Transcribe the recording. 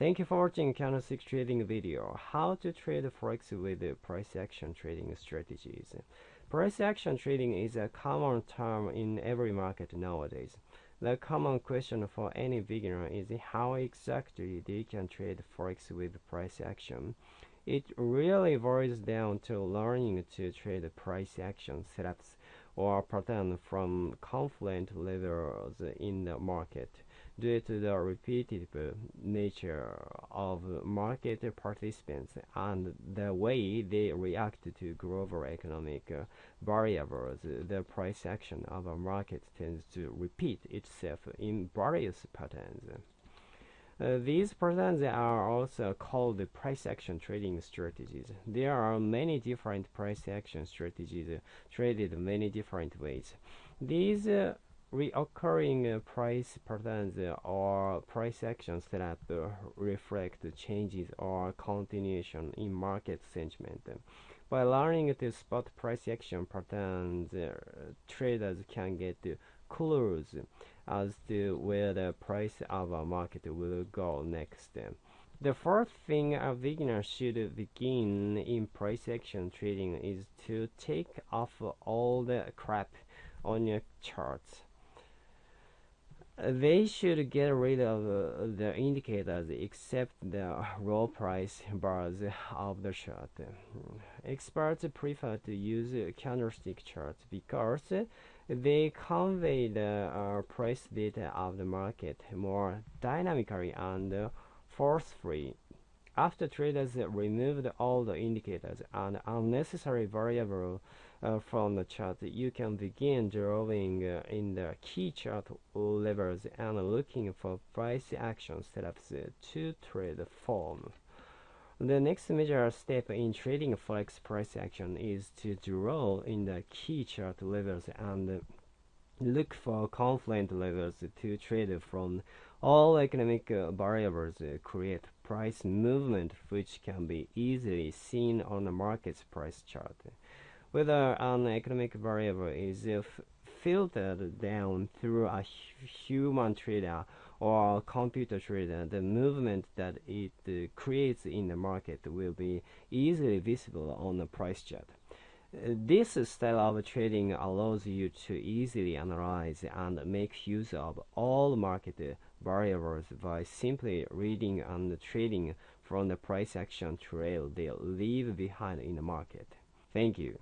Thank you for watching candlestick trading video. How to trade forex with price action trading strategies. Price action trading is a common term in every market nowadays. The common question for any beginner is how exactly they can trade forex with price action. It really boils down to learning to trade price action setups or pattern from confluent levels in the market due to the repetitive nature of market participants and the way they react to global economic variables, the price action of a market tends to repeat itself in various patterns. Uh, these patterns are also called price action trading strategies. There are many different price action strategies uh, traded many different ways. These uh, Reoccurring uh, price patterns or price actions that reflect changes or continuation in market sentiment. By learning to spot price action patterns, traders can get clues as to where the price of a market will go next. The first thing a beginner should begin in price action trading is to take off all the crap on your charts they should get rid of uh, the indicators except the raw price bars of the chart. Experts prefer to use candlestick charts because they convey the uh, price data of the market more dynamically and forcefully. After traders removed all the indicators and unnecessary variables uh, from the chart, you can begin drawing uh, in the key chart levels and looking for price action setups to trade form. The next major step in trading forex price action is to draw in the key chart levels and look for confluent levels to trade from. All economic uh, variables uh, create price movement which can be easily seen on the market's price chart. Whether an economic variable is uh, filtered down through a human trader or a computer trader, the movement that it creates in the market will be easily visible on the price chart. This style of trading allows you to easily analyze and make use of all market variables by simply reading and trading from the price action trail they leave behind in the market. Thank you.